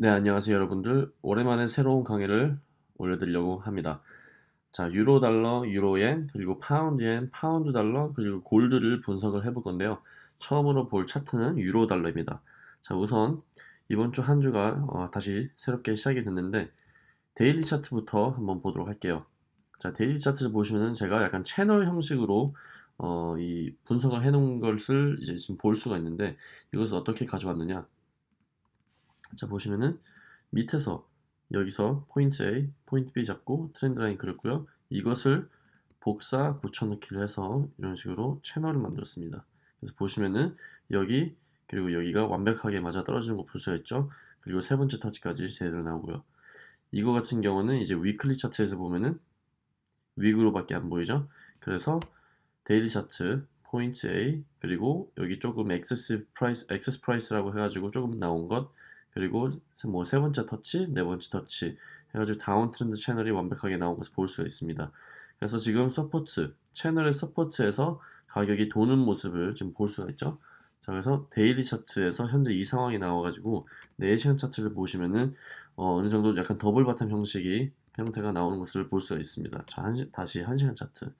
네, 안녕하세요 여러분들. 오랜만에 새로운 강의를 올려드리려고 합니다. 자, 유로 달러, 유로엔, 그리고 파운드엔, 파운드 달러, 그리고 골드를 분석을 해볼 건데요. 처음으로 볼 차트는 유로 달러입니다. 자, 우선 이번 주 한 주가 어, 다시 새롭게 시작이 됐는데 daily 차트부터 한번 보도록 할게요. 자, daily 차트 보시면은 제가 약간 채널 형식으로 어, 이 분석을 해놓은 것을 이제 지금 볼 수가 있는데 이것을 어떻게 가져왔느냐? 자 보시면은 밑에서 여기서 포인트 A, 포인트 B 잡고 trend line 그렸고요. 이것을 복사 붙여넣기를 해서 이런 식으로 채널을 만들었습니다. 그래서 보시면은 여기 그리고 여기가 완벽하게 맞아 떨어지는 거 볼 수가 있죠. 그리고 세 번째 터치까지 제대로 나오고요. 이거 같은 경우는 이제 weekly 차트에서 보면은 wick으로밖에 안 보이죠. 그래서 daily 차트 포인트 A 그리고 여기 조금 excess price excess price라고 해가지고 조금 나온 것 그리고 뭐 세 번째 터치, 네 번째 터치 해가지고 downtrend 채널이 완벽하게 나온 것을 볼 수가 있습니다. 그래서 지금 support, 채널의 support에서 가격이 도는 모습을 지금 볼 수가 있죠. 자, 그래서 daily 차트에서 현재 이 상황이 나와가지고 4시간 차트를 보시면은 어, 느 정도 약간 double bottom 형식이 형태가 나오는 것을 볼 수가 있습니다. 자, 한 시, 다시 1시간 차트.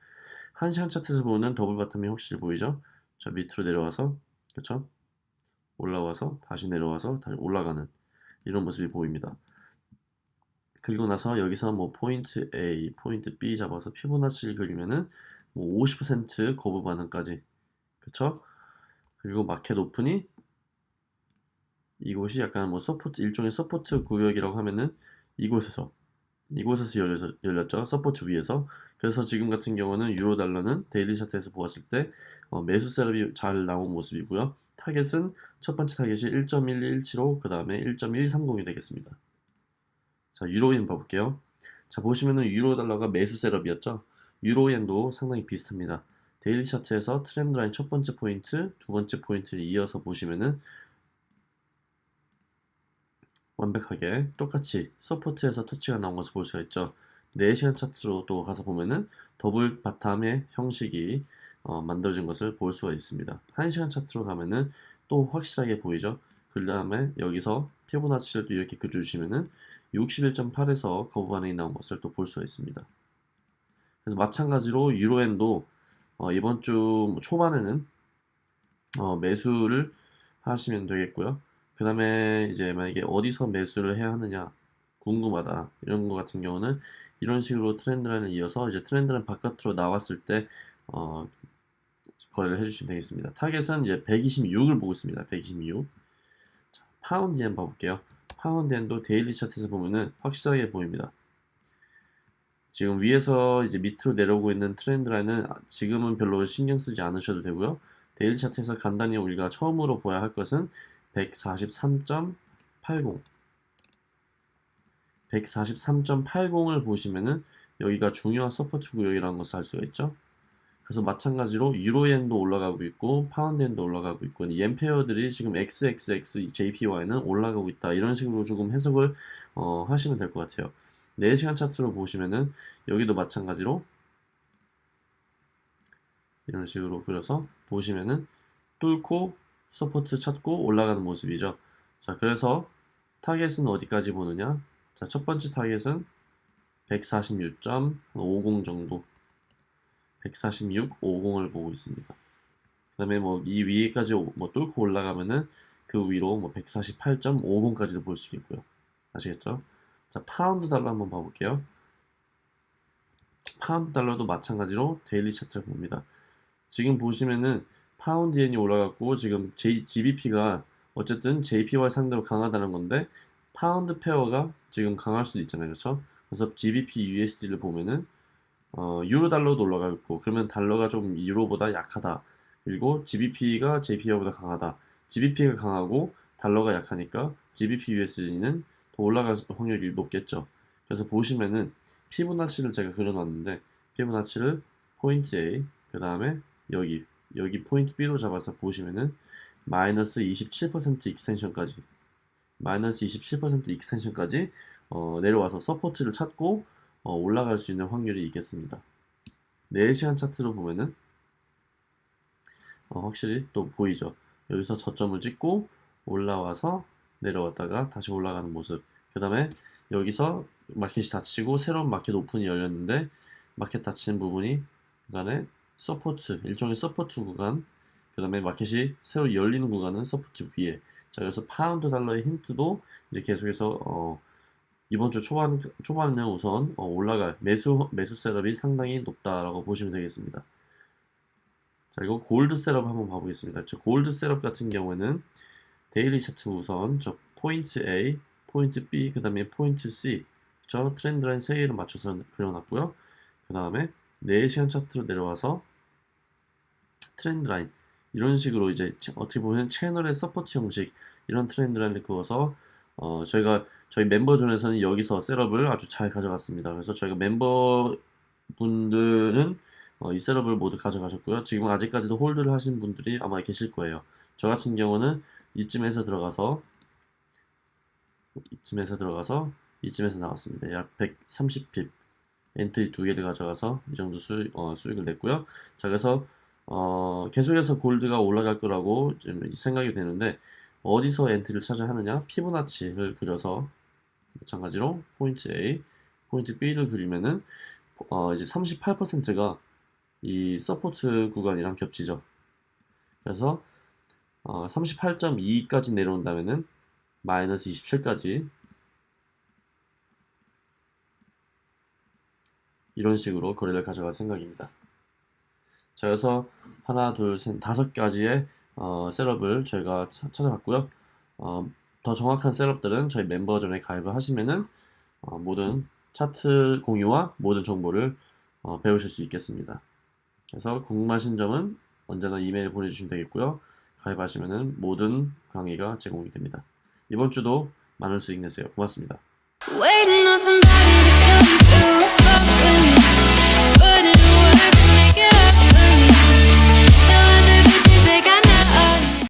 1시간 차트에서 보는 double bottom이 확실히 보이죠? 자, 밑으로 내려와서, 그렇죠? 올라와서 다시 내려와서 다시 올라가는 이런 모습이 보입니다. 그리고 나서 여기서 뭐 포인트 A, 포인트 B 잡아서 피보나치를 그리면은 뭐 50% 거부 반응까지 그쵸? 그리고 마켓 오픈이 이곳이 약간 뭐 support 일종의 support 구역이라고 하면은 이곳에서 이곳에서 열려서, 열렸죠 support 위에서 그래서 지금 같은 경우는 유로 달러는 daily 차트에서 보았을 때 어, 매수 setup이 잘 나온 모습이고요 타겟은 첫 번째 타겟이 1.1217로 그 다음에 1.130이 되겠습니다. 자 유로엔 봐볼게요. 자 보시면은 유로 달러가 매수 setup이었죠. 유로엔도 상당히 비슷합니다. daily 차트에서 트렌드 라인 첫 번째 포인트, 두 번째 포인트를 이어서 보시면은 완벽하게 똑같이 support에서 터치가 나온 것을 볼 수가 있죠. 4시간 차트로 또 가서 보면은 double bottom의 형식이 어, 만들어진 것을 볼 수가 있습니다. 1시간 차트로 가면은 또 확실하게 보이죠. 그 다음에 여기서 피보나치를 또 이렇게 그려주시면은 61.8에서 거부 반응이 나온 것을 또 볼 수가 있습니다. 그래서 마찬가지로 유로엔도 어, 이번 주 초반에는 어, 매수를 하시면 되겠고요. 그 다음에 이제 만약에 어디서 매수를 해야 하느냐 궁금하다 이런 것 같은 경우는 이런 식으로 트렌드라인을 이어서 이제 트렌드라인 바깥으로 나왔을 때 어, 거래를 해주시면 되겠습니다. 타겟은 이제 126을 보고 있습니다. 126. 자, 파운드 엔 봐볼게요. 파운드 엔도 daily 차트에서 보면은 확실하게 보입니다. 지금 위에서 이제 밑으로 내려오고 있는 트렌드 라인은 지금은 별로 신경 쓰지 않으셔도 되고요. daily 차트에서 간단히 우리가 처음으로 보아야 할 것은 143.80 143.80을 보시면은 여기가 중요한 support 구역이라는 것을 알 수가 있죠. 그래서 마찬가지로 유로엔도 올라가고 있고 파운드엔도 올라가고 있고 이 엔 pair들이 지금 XXX JPY는 올라가고 있다. 이런 식으로 조금 해석을 어, 하시면 될 것 같아요. 4시간 차트로 보시면은 여기도 마찬가지로 이런 식으로 그려서 보시면은 뚫고 support 찾고 올라가는 모습이죠. 자 그래서 타겟은 어디까지 보느냐? 자 첫 번째 타겟은 146.50 정도 146, 50을 보고 있습니다. 그 다음에 뭐 이 위에까지 뭐 뚫고 올라가면은 그 위로 뭐 148.50까지도 볼 수 있겠고요. 아시겠죠? 자, 파운드 달러 한번 봐볼게요. 파운드 달러도 마찬가지로 daily 차트를 봅니다. 지금 보시면은 파운드 엔이 올라갔고 지금 J, GBP가 어쨌든 JPY 상대로 강하다는 건데 파운드 pair가 지금 강할 수도 있잖아요. 그렇죠? 그래서 GBP USD를 보면은 어, 유로 달러도 올라가 있고 그러면 달러가 좀 유로보다 약하다. 그리고 GBP가 JPY보다 강하다. GBP가 강하고 달러가 약하니까 GBP USD는 더 올라갈 확률이 높겠죠. 그래서 보시면은 피보나치를 제가 그려놨는데 피보나치를 포인트 A 그 다음에 여기 여기 포인트 B로 잡아서 보시면은 마이너스 27% extension까지 마이너스 27% extension까지 어, 내려와서 support를 찾고 어, 올라갈 수 있는 확률이 있겠습니다. 4시간 차트로 보면은 어, 확실히 또 보이죠. 여기서 저점을 찍고 올라와서 내려왔다가 다시 올라가는 모습. 그 다음에 여기서 마켓이 닫히고 새로운 마켓 오픈이 열렸는데 마켓 닫히는 부분이 그간에 support 일종의 support 구간 그 다음에 마켓이 새로 열리는 구간은 support 위에 자 그래서 파운드 달러의 힌트도 이제 계속해서 어, 이번 주 초반 초반에는 우선 어, 올라갈 매수 매수 setup이 상당히 높다라고 보시면 되겠습니다. 자 이거 골드 setup 한번 봐보겠습니다. 저 골드 setup 같은 경우에는 daily 차트 우선 저 포인트 A, 포인트 B, 그 다음에 포인트 C 저 트렌드 라인 3개를 맞춰서 그려놨고요. 그 다음에 4시간 차트로 내려와서 트렌드 라인 이런 식으로 이제 어떻게 보면 채널의 support 형식 이런 트렌드 라인을 그어서 어 저희가 저희 멤버존에서는 여기서 setup을 아주 잘 가져갔습니다. 그래서 저희가 멤버 분들은 어, 이 setup을 모두 가져가셨고요. 지금 아직까지도 hold를 하신 분들이 아마 계실 거예요. 저 같은 경우는 이쯤에서 들어가서 이쯤에서 들어가서 이쯤에서 나왔습니다. 약 130 pip 엔트리 두 개를 가져가서 이 정도 수익, 어, 수익을 냈고요. 자 그래서 어, 계속해서 골드가 올라갈 거라고 좀 생각이 되는데 어디서 엔트리를 찾아야 하느냐 피보나치를 그려서 마찬가지로 포인트 A, 포인트 B를 그리면은 어, 이제 38%가 이 support 구간이랑 겹치죠. 그래서 어, 38.2까지 내려온다면은 마이너스 27까지 이런 식으로 거래를 가져갈 생각입니다. 자, 그래서 하나, 둘, 셋, 다섯 가지의 어, setup을 저희가 차, 찾아봤고요. 어, 더 정확한 셋업들은 저희 멤버전에 가입을 하시면은 어, 모든 차트 공유와 모든 정보를 어, 배우실 수 있겠습니다. 그래서 궁금하신 점은 언제나 이메일 보내주시면 되겠고요. 가입하시면은 모든 강의가 제공이 됩니다. 이번 주도 많은 수익 내세요. 고맙습니다.